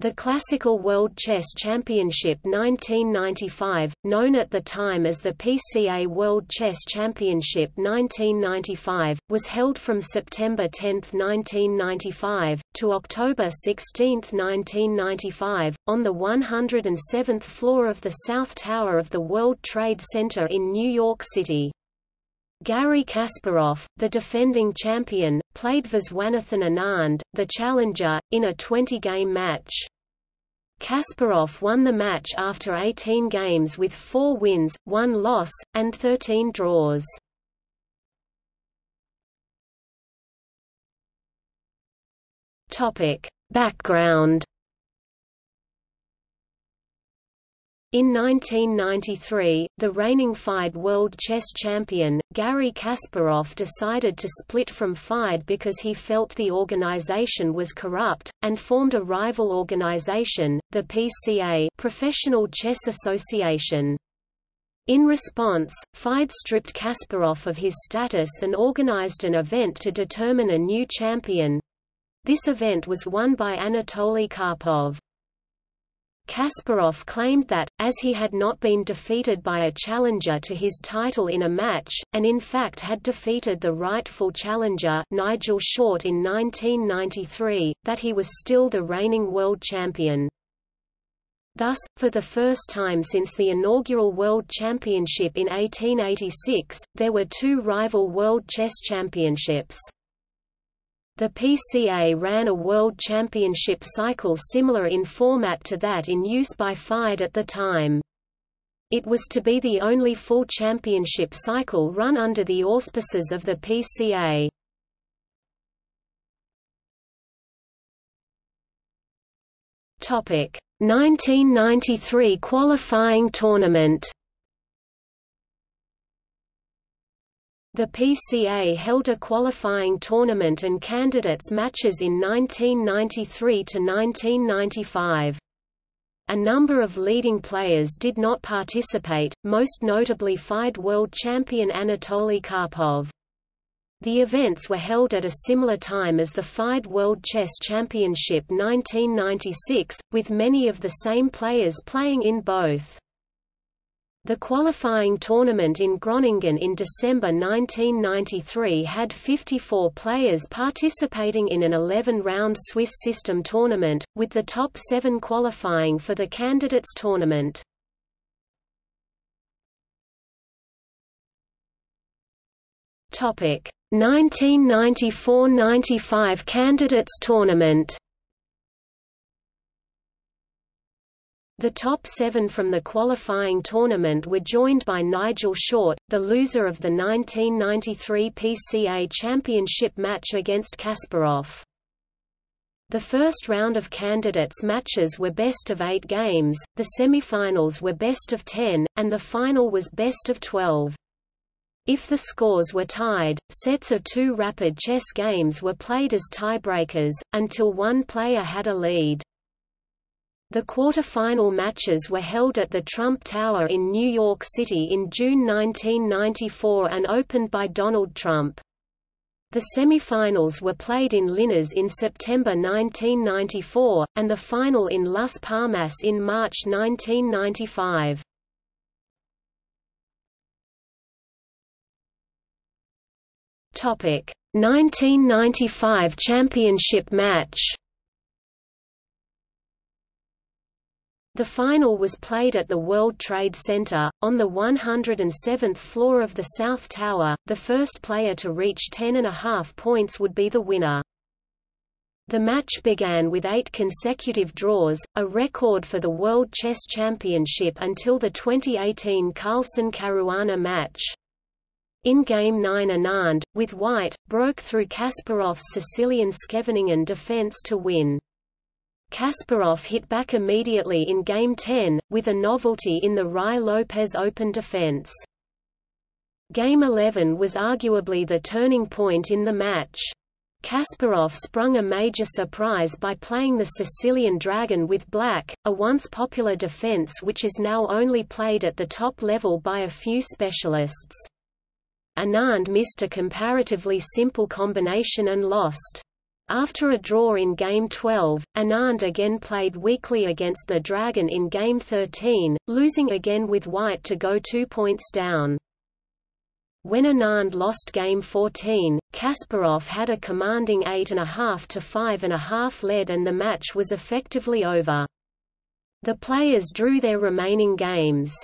The Classical World Chess Championship 1995, known at the time as the PCA World Chess Championship 1995, was held from September 10, 1995, to October 16, 1995, on the 107th floor of the South Tower of the World Trade Center in New York City. Garry Kasparov, the defending champion, played Viswanathan Anand, the challenger, in a 20-game match. Kasparov won the match after 18 games with 4 wins, 1 loss, and 13 draws. Background In 1993, the reigning FIDE World Chess Champion, Garry Kasparov decided to split from FIDE because he felt the organization was corrupt, and formed a rival organization, the PCA Professional Chess Association. In response, FIDE stripped Kasparov of his status and organized an event to determine a new champion. This event was won by Anatoly Karpov. Kasparov claimed that, as he had not been defeated by a challenger to his title in a match, and in fact had defeated the rightful challenger Nigel Short in 1993, that he was still the reigning world champion. Thus, for the first time since the inaugural World Championship in 1886, there were two rival World Chess Championships. The PCA ran a World Championship cycle similar in format to that in use by FIDE at the time. It was to be the only full championship cycle run under the auspices of the PCA. Topic: 1993 qualifying tournament. The PCA held a qualifying tournament and candidates matches in 1993 to 1995. A number of leading players did not participate, most notably FIDE world champion Anatoly Karpov. The events were held at a similar time as the FIDE World Chess Championship 1996, with many of the same players playing in both. The qualifying tournament in Groningen in December 1993 had 54 players participating in an 11-round Swiss system tournament, with the top seven qualifying for the candidates tournament. Topic 1994–95 Candidates Tournament The top seven from the qualifying tournament were joined by Nigel Short, the loser of the 1993 PCA Championship match against Kasparov. The first round of candidates matches were best of eight games, the semifinals were best of ten, and the final was best of twelve. If the scores were tied, sets of two rapid chess games were played as tiebreakers, until one player had a lead. The quarter-final matches were held at the Trump Tower in New York City in June 1994 and opened by Donald Trump. The semi-finals were played in Linares in September 1994, and the final in Las Palmas in March 1995. Topic: 1995 championship match. The final was played at the World Trade Center, on the 107th floor of the South Tower. The first player to reach 10.5 points would be the winner. The match began with eight consecutive draws, a record for the World Chess Championship until the 2018 Carlsen Caruana match. In Game 9 Anand, with White, broke through Kasparov's Sicilian Scheveningen defense to win. Kasparov hit back immediately in Game 10, with a novelty in the Ruy Lopez Open defense. Game 11 was arguably the turning point in the match. Kasparov sprung a major surprise by playing the Sicilian Dragon with black, a once popular defense which is now only played at the top level by a few specialists. Anand missed a comparatively simple combination and lost. After a draw in Game 12, Anand again played weakly against the Dragon in Game 13, losing again with white to go two points down. When Anand lost Game 14, Kasparov had a commanding 8.5 to 5.5 lead and the match was effectively over. The players drew their remaining games.